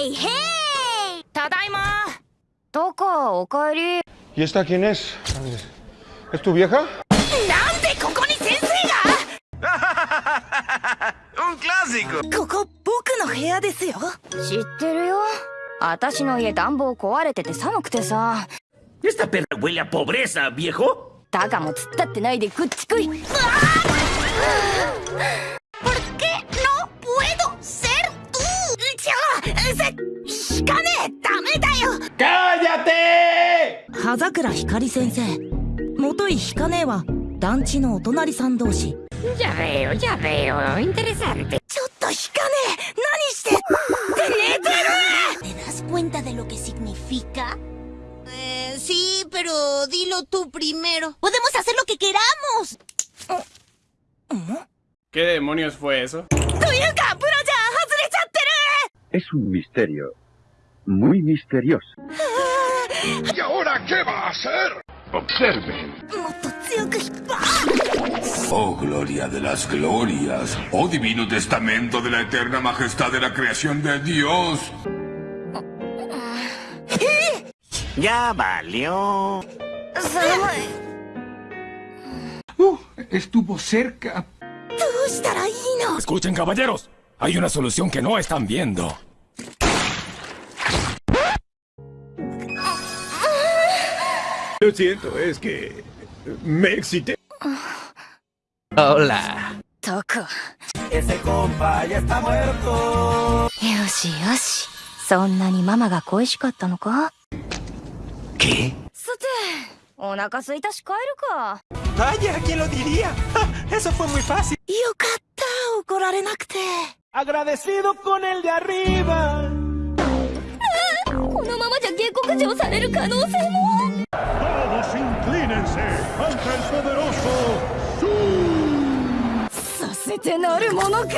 へいへいただいまどこおかえり ¿Y esta quién es? ¿Es tu vieja? なんでここに先生が Un clásico. ここ僕の部屋ですよ知ってるよ私の家暖房壊れてて寒くてさ Esta perra huele a pobreza, viejo. だがも突っ立ってないでくっちくい葉桜ひかり先生元井ひかねえは団地のお隣さん同士 Ya veo, ya veo. Interesante. ちょっと引かねえ何してって寝てる ¿Te das cuenta de lo que significa? Eh, sí, pero dilo tú primero. Podemos hacer lo que queramos. ¿Qué demonios fue eso? というかブラジャー外れちゃってる Es un misterio. Muy misterioso. ¿Y ahora qué va a hacer? Observen. Oh, gloria de las glorias. Oh, divino testamento de la eterna majestad de la creación de Dios. Ya valió. Uh, estuvo cerca. Escuchen, caballeros. Hay una solución que no están viendo. Lo siento, es que me excité. Hola. とく Ese compa ya está muerto. よしよしそんなにママが恋しかったのか ¿Qué? さてお腹空いたし帰るか Vaya, ¿quién lo diría? Eso fue muy fácil. よかった怒られなくて Agradecido con el de arriba. このままじゃ下克上される可能性も Todos Vense ante el poderoso させてなるものか